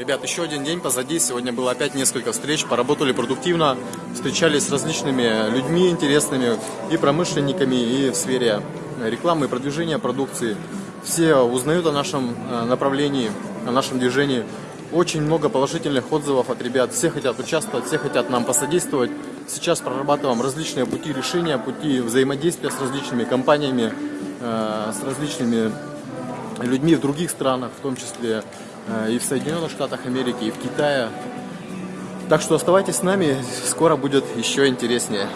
Ребят, еще один день позади. Сегодня было опять несколько встреч. Поработали продуктивно. Встречались с различными людьми интересными. И промышленниками, и в сфере рекламы и продвижения продукции. Все узнают о нашем э, направлении, о нашем движении. Очень много положительных отзывов от ребят. Все хотят участвовать, все хотят нам посодействовать. Сейчас прорабатываем различные пути решения, пути взаимодействия с различными компаниями, э, с различными людьми в других странах, в том числе э, и в Соединенных Штатах Америки, и в Китае. Так что оставайтесь с нами, скоро будет еще интереснее.